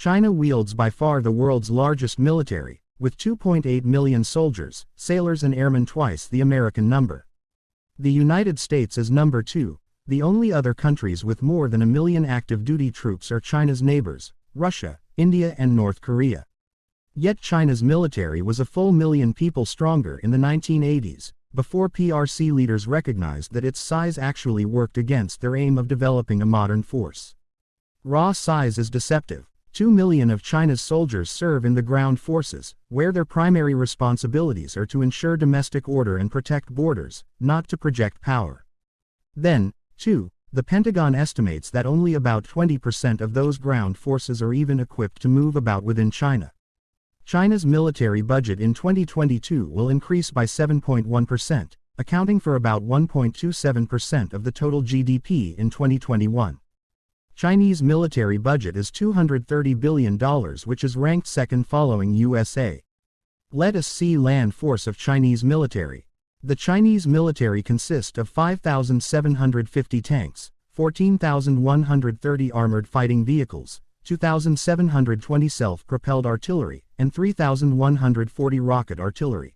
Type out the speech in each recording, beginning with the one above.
China wields by far the world's largest military, with 2.8 million soldiers, sailors and airmen twice the American number. The United States is number two. The only other countries with more than a million active duty troops are China's neighbors, Russia, India and North Korea. Yet China's military was a full million people stronger in the 1980s, before PRC leaders recognized that its size actually worked against their aim of developing a modern force. Raw size is deceptive. Two million of China's soldiers serve in the ground forces, where their primary responsibilities are to ensure domestic order and protect borders, not to project power. Then, too, the Pentagon estimates that only about 20% of those ground forces are even equipped to move about within China. China's military budget in 2022 will increase by 7.1%, accounting for about 1.27% of the total GDP in 2021. Chinese military budget is $230 billion which is ranked second following USA. Let us see land force of Chinese military. The Chinese military consists of 5,750 tanks, 14,130 armored fighting vehicles, 2,720 self-propelled artillery, and 3,140 rocket artillery.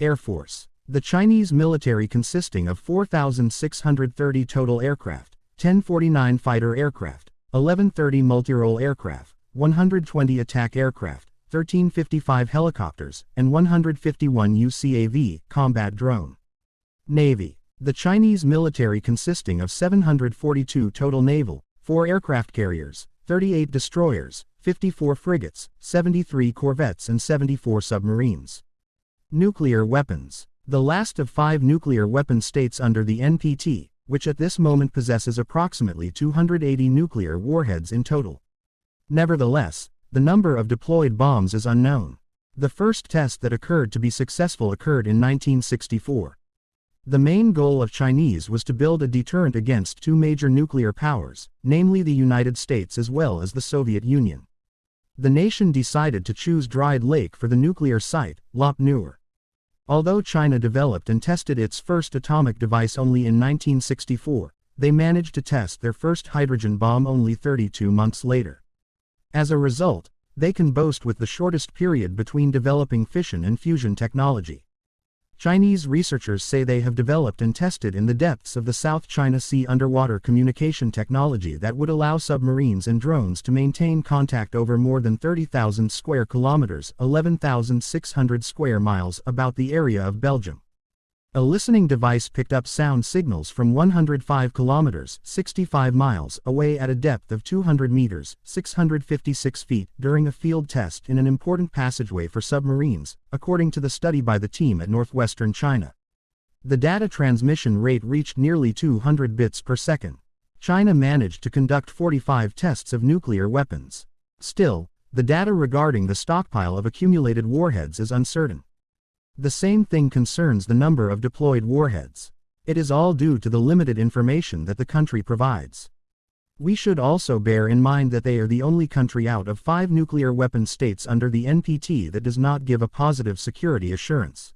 Air Force. The Chinese military consisting of 4,630 total aircraft, 1049 fighter aircraft, 1130 multirole aircraft, 120 attack aircraft, 1355 helicopters, and 151 UCAV combat drone. Navy. The Chinese military consisting of 742 total naval, 4 aircraft carriers, 38 destroyers, 54 frigates, 73 corvettes and 74 submarines. Nuclear weapons. The last of five nuclear weapon states under the NPT, which at this moment possesses approximately 280 nuclear warheads in total. Nevertheless, the number of deployed bombs is unknown. The first test that occurred to be successful occurred in 1964. The main goal of Chinese was to build a deterrent against two major nuclear powers, namely the United States as well as the Soviet Union. The nation decided to choose Dried Lake for the nuclear site, Lop Nur. Although China developed and tested its first atomic device only in 1964, they managed to test their first hydrogen bomb only 32 months later. As a result, they can boast with the shortest period between developing fission and fusion technology. Chinese researchers say they have developed and tested in the depths of the South China Sea underwater communication technology that would allow submarines and drones to maintain contact over more than 30,000 square kilometers 11,600 square miles about the area of Belgium. A listening device picked up sound signals from 105 kilometers 65 miles away at a depth of 200 meters 656 feet during a field test in an important passageway for submarines, according to the study by the team at northwestern China. The data transmission rate reached nearly 200 bits per second. China managed to conduct 45 tests of nuclear weapons. Still, the data regarding the stockpile of accumulated warheads is uncertain. The same thing concerns the number of deployed warheads. It is all due to the limited information that the country provides. We should also bear in mind that they are the only country out of five nuclear weapon states under the NPT that does not give a positive security assurance.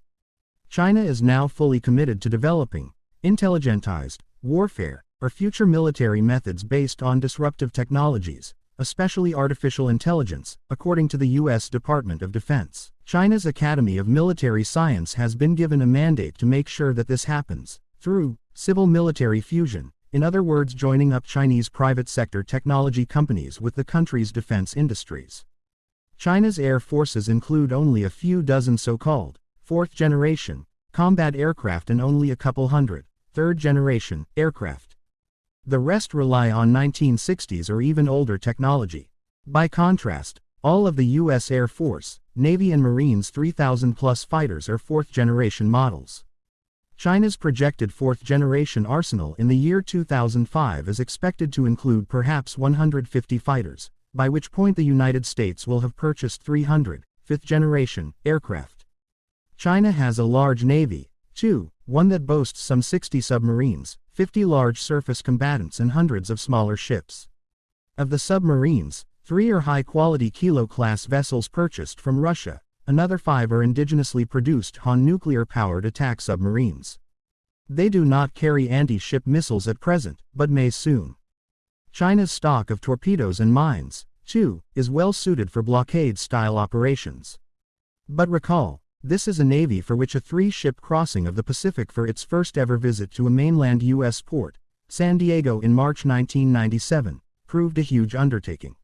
China is now fully committed to developing intelligentized warfare or future military methods based on disruptive technologies, especially artificial intelligence, according to the U.S. Department of Defense. China's Academy of Military Science has been given a mandate to make sure that this happens, through civil-military fusion, in other words joining up Chinese private sector technology companies with the country's defense industries. China's air forces include only a few dozen so-called, fourth-generation, combat aircraft and only a couple hundred, third-generation, aircraft. The rest rely on 1960s or even older technology. By contrast, all of the U.S. Air Force, Navy and Marines 3,000 plus fighters are fourth generation models. China's projected fourth generation arsenal in the year 2005 is expected to include perhaps 150 fighters, by which point the United States will have purchased 300 fifth generation aircraft. China has a large navy, too, one that boasts some 60 submarines, 50 large surface combatants and hundreds of smaller ships. Of the submarines, Three are high-quality Kilo-class vessels purchased from Russia, another five are indigenously produced Han nuclear-powered attack submarines. They do not carry anti-ship missiles at present, but may soon. China's stock of torpedoes and mines, too, is well suited for blockade-style operations. But recall, this is a navy for which a three-ship crossing of the Pacific for its first ever visit to a mainland U.S. port, San Diego in March 1997, proved a huge undertaking.